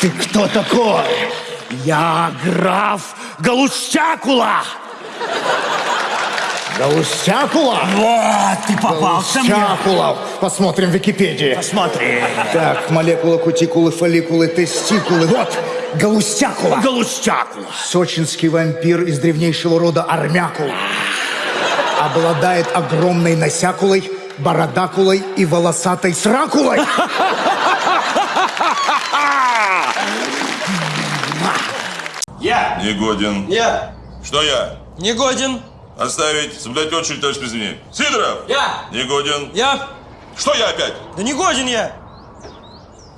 Ты кто такой? Я граф Галустякула. Галустякула? Вот, ты попался мне. Галустякула. Посмотрим в Википедии. Посмотри. Так, молекула, кутикулы, фолликулы, тестикулы. Вот, Галустякула. Галустякула. Сочинский вампир из древнейшего рода Армякула. Обладает огромной носякулой, бородакулой и волосатой сракулой. Негоден. Я! Что я? Не годен! Оставить, соблюдать очередь, товарищ президент. Сидоров! Я! Негоден. Я! Что я опять? Да не годен я!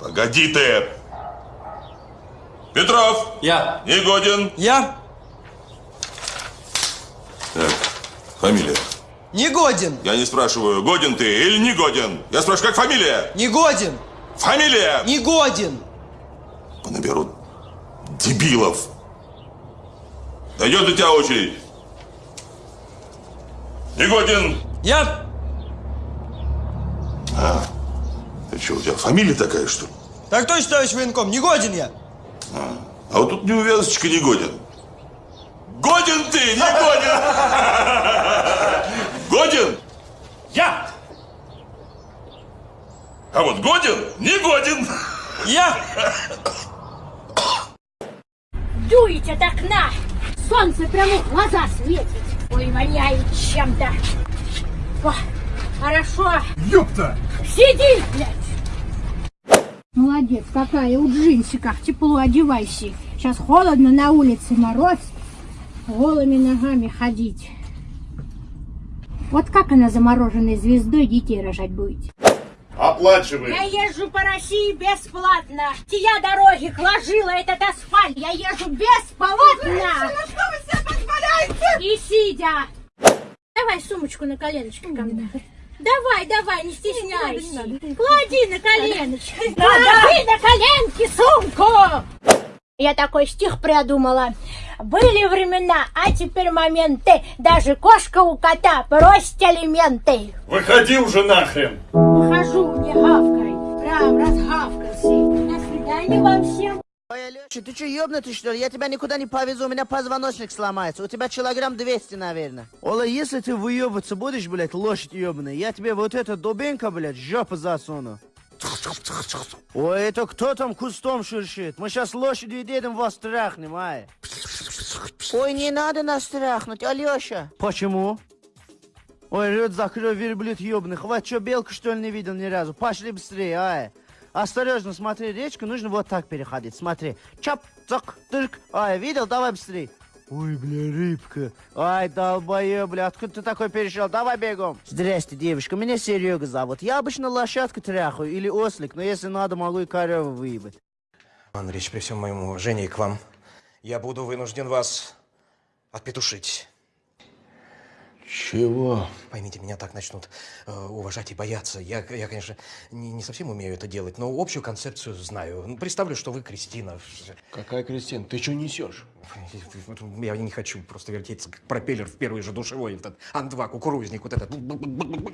Погоди ты! Петров! Я! Негоден. Я! Так, фамилия. Не годен! Я не спрашиваю, годен ты или не годен. Я спрашиваю, как фамилия? Не годен! Фамилия! Не годен! Понаберут дебилов. Дойдет до тебя очередь. Негоден. Я! Ты что, у тебя фамилия такая, что ли? Так точно, товарищ военком, не годен я! А вот тут неувязочка не годен. Годен ты, не годен! Годен? Я. А вот годен, не годен. Я! Дует от окна. Солнце прямо в глаза светит. Ой, воняет чем-то. О, хорошо. Ёпта! Сиди, блядь. Молодец, какая у джинсиках. Тепло одевайся. Сейчас холодно на улице, мороз. Голыми ногами ходить. Вот как она замороженной звездой детей рожать будет? Оплачивай. Я езжу по России бесплатно. Я дороги кложила этот асфальт. Я езжу бесплатно. что вы себе позволяете? И сидя. Давай сумочку на коленочки ко мне. Давай, давай, не стесняйся. Клади на коленочки. Клади на коленки сумку. Я такой стих придумала. Были времена, а теперь моменты. Даже кошка у кота просит алименты. Выходи уже нахрен. Выхожу, не гавкай. Прям разгавкался. До свидания вам всем. Ой, Алёша, ты что, ёбнутый, что ли? Я тебя никуда не повезу, у меня позвоночник сломается. У тебя килограмм 200, наверное. Ола, если ты выебываться будешь, блядь, лошадь ёбаная, я тебе вот это дубинка, блядь, жопу засуну. Ой, это кто там кустом шуршит? Мы сейчас лошадью едем, вас трахнем, ай. Ой, не надо нас трахнуть, Алёша. Почему? Ой, рот закрой, верблюд ёбаный. Хватит, что, белку, что ли, не видел ни разу? Пошли быстрее, ай. Осторожно, смотри, речку нужно вот так переходить. Смотри. Чап, цок, тырк. Ай, видел? Давай быстрее. Ой, бля, рыбка. Ай, долбоёб, бля, откуда ты такой перешел? Давай бегом. Здрасте, девушка, меня Серега зовут. Я обычно лошадку тряхаю или ослик, но если надо, могу и корову выебать. Андреевич, при всем моем уважении к вам, я буду вынужден вас отпетушить. Чего? Поймите, меня так начнут э, уважать и бояться. Я, я конечно, не, не совсем умею это делать, но общую концепцию знаю. Ну, Представлю, что вы Кристина. Какая Кристина? Ты что несешь? Я не хочу просто вертеться, как пропеллер в первый же душевой, этот Ан-2, кукурузник, вот этот.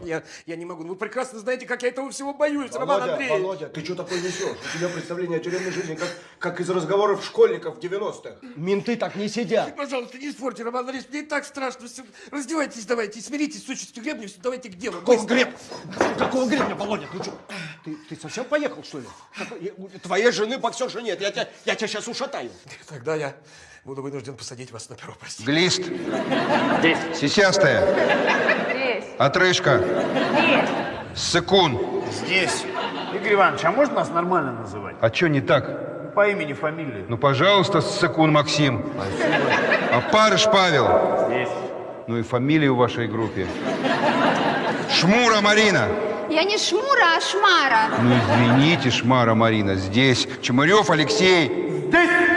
Я, я не могу. Ну, Вы прекрасно знаете, как я этого всего боюсь, Роман Андреевич. Володя, ты что такое несешь? У тебя представление о тюремной жизни, как, как из разговоров школьников в 90-х. Менты так не сидят. Пожалуйста, не спорьте, Роман Андреевич, мне и так страшно. Раздевайтесь давайте, смиритесь с участью гребня, давайте к делу. Какого Быстро. гребня? Какого гребня, Володя? Ты что? Ты, ты совсем поехал, что ли? Твоей жены боксерши нет, я тебя, я тебя сейчас ушатаю. Тогда я буду вынужден посадить вас на перо, простите. Глист. Здесь. Сисястая. Здесь. Отрыжка. Ссыкун. Здесь. Игорь Иванович, а можно нас нормально называть? А что не так? По имени, фамилии. Ну, пожалуйста, Ссыкун Максим. А Парыш Павел. Ну и фамилия в вашей группе. Шмура Марина. Я не Шмура, а Шмара. Ну, извините, Шмара Марина. Здесь. Чемырев Алексей. Здесь.